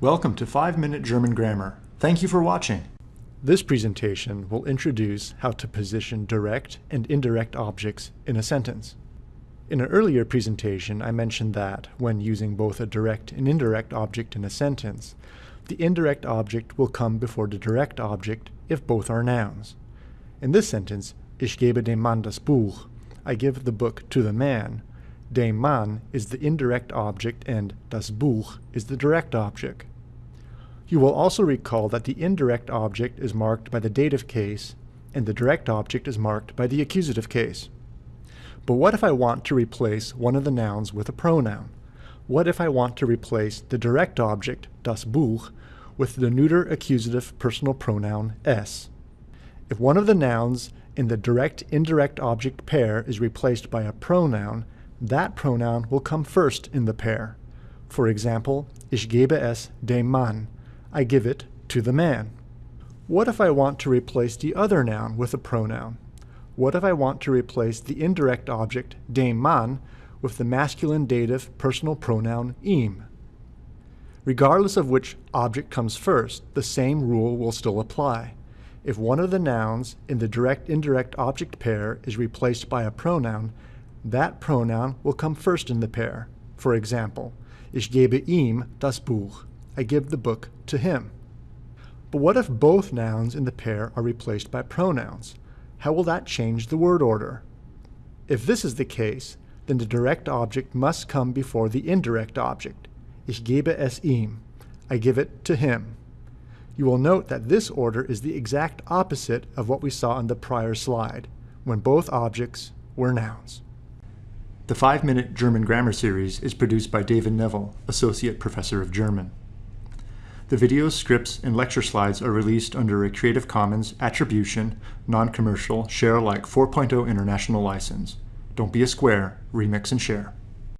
Welcome to 5-Minute German Grammar. Thank you for watching. This presentation will introduce how to position direct and indirect objects in a sentence. In an earlier presentation, I mentioned that when using both a direct and indirect object in a sentence, the indirect object will come before the direct object if both are nouns. In this sentence, Ich gebe dem Mann das Buch, I give the book to the man, Dem Mann is the indirect object and das Buch is the direct object. You will also recall that the indirect object is marked by the dative case and the direct object is marked by the accusative case. But what if I want to replace one of the nouns with a pronoun? What if I want to replace the direct object, das Buch, with the neuter accusative personal pronoun es? If one of the nouns in the direct-indirect object pair is replaced by a pronoun, that pronoun will come first in the pair. For example, ich gebe es dem Mann. I give it to the man. What if I want to replace the other noun with a pronoun? What if I want to replace the indirect object, dem Mann, with the masculine dative personal pronoun ihm? Regardless of which object comes first, the same rule will still apply. If one of the nouns in the direct-indirect object pair is replaced by a pronoun, that pronoun will come first in the pair. For example, ich gebe ihm das Buch. I give the book to him. But what if both nouns in the pair are replaced by pronouns? How will that change the word order? If this is the case, then the direct object must come before the indirect object. Ich gebe es ihm. I give it to him. You will note that this order is the exact opposite of what we saw in the prior slide, when both objects were nouns. The 5-Minute German Grammar Series is produced by David Neville, Associate Professor of German. The videos, scripts, and lecture slides are released under a Creative Commons Attribution, Non-Commercial, Share Alike 4.0 International License. Don't be a square, remix and share.